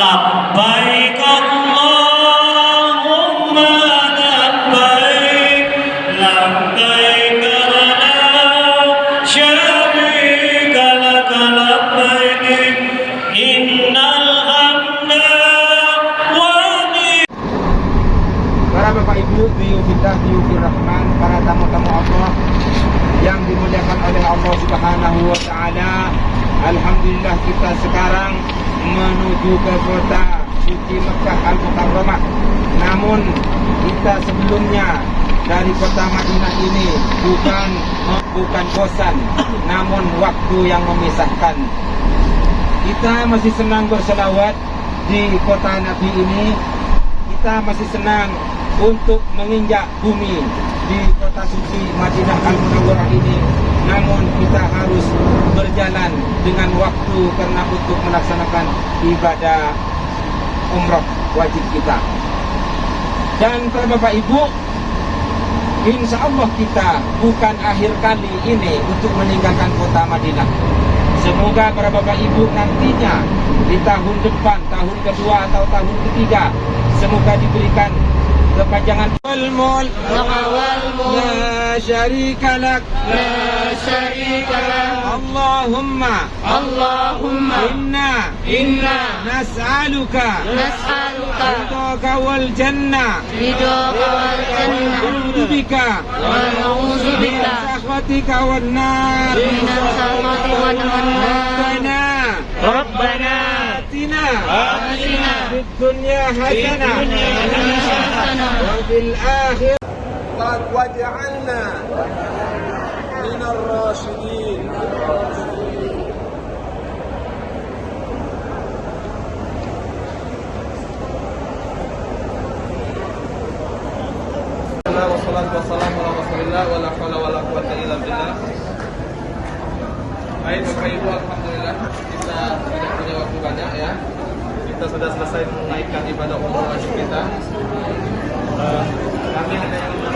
labbaik Allahumma labbaik labbaik la syarika lak labbaik innal hamda wa Para Bapak Ibu, Biyufillah, Biyufir Rahman, para tamu-tamu Allah yang dimuliakan oleh Allah Subhanahu wa taala. Alhamdulillah kita sekarang menuju ke kota suci Mekah Al Mukarramah. Namun kita sebelumnya dari kota Madinah ini bukan bukan bosan, namun waktu yang memisahkan. Kita masih senang berselawat di kota Nabi ini kita masih senang untuk menginjak bumi di kota suci Madinah Al Munawwarah ini. Namun kita harus berjalan dengan waktu karena untuk melaksanakan ibadah umroh wajib kita. Dan para Bapak Ibu, insya Allah kita bukan akhir kali ini untuk meninggalkan kota Madinah. Semoga para Bapak Ibu nantinya di tahun depan, tahun kedua atau tahun ketiga, semoga diberikan kepanjangan. Jangan wal mul wal la syarika lak. La syarika lak. Allahumma. Allahumma. Inna. Inna. Nas'aluka. Nas'aluka. Ridoka wal jannah Ridoka wal jannah wa na'udzu wa na'udzu min nar. Min nar. Rabbana. Rabbana آتنا في الدنيا حسنة حسنة وفي الآخرة واجعلنا من الراشدين Alhamdulillah wassalatu wassalamu ala Rasulillah wala haula wala quwata illa billah. Baik Bapak Ibu alhamdulillah kita sudah punya waktu banyak ya. Kita sudah selesai menaikkan ibadah umroh wajib kita. Kami hanya ingin